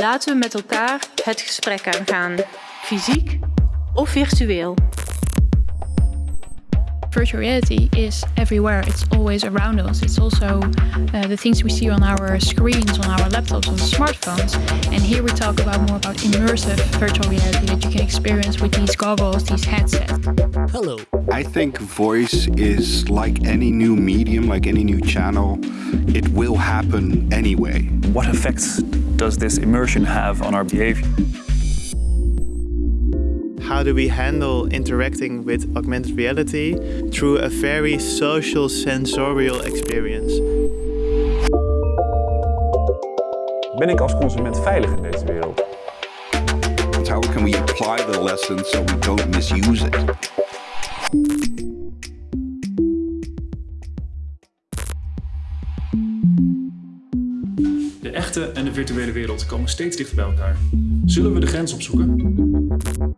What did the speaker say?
Laten we met elkaar het gesprek aangaan, fysiek of virtueel. Virtual reality is everywhere. It's always around us. It's also uh, the things we see on our screens, on our laptops, on smartphones. And here we talk about more about immersive virtual reality that you can experience with these goggles, these headsets. Hello. I think voice is like any new medium, like any new channel. It will happen anyway. What effects does this immersion have on our behavior? How do we handle interacting with augmented reality through a very social sensorial experience? Ben ik als consument veilig in deze wereld? How can we apply the lesson so we don't misuse it? De echte en de virtuele wereld komen steeds dichter bij elkaar. Zullen we de grens opzoeken?